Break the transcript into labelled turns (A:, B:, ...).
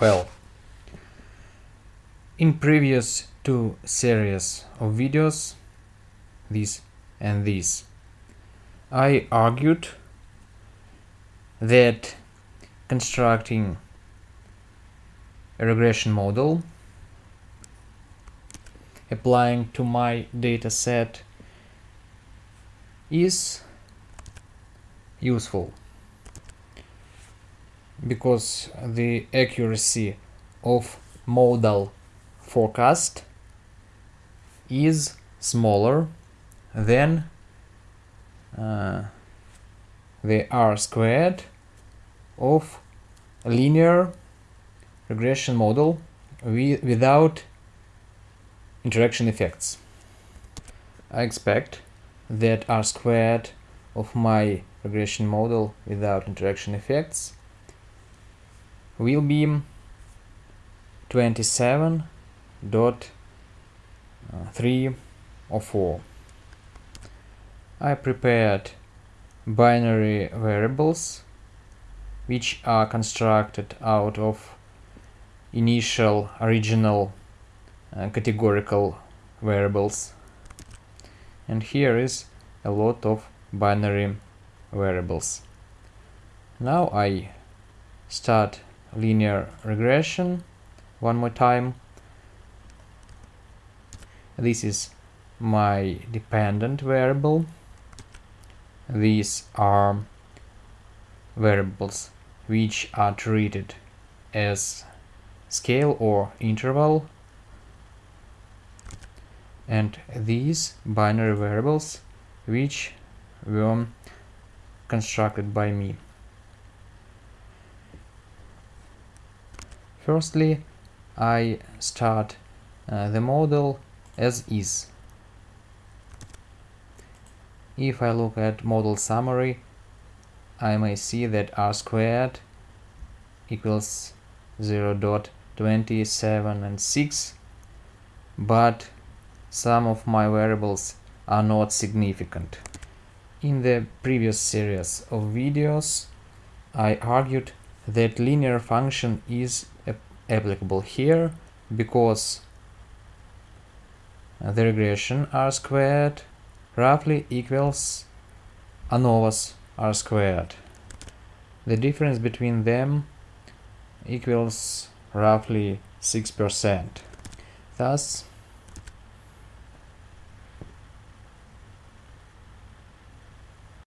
A: Well, in previous two series of videos, this and this, I argued that constructing a regression model applying to my dataset is useful because the accuracy of modal forecast is smaller than uh, the r squared of linear regression model without interaction effects. I expect that r squared of my regression model without interaction effects will be 27.3 or 4. I prepared binary variables which are constructed out of initial original uh, categorical variables and here is a lot of binary variables. Now I start linear regression one more time. This is my dependent variable. These are variables which are treated as scale or interval and these binary variables which were constructed by me. Firstly, I start uh, the model as is. If I look at model summary, I may see that r squared equals 0 0.27 and 6, but some of my variables are not significant. In the previous series of videos, I argued that linear function is applicable here because the regression r squared roughly equals ANOVA's r squared. The difference between them equals roughly 6%. Thus,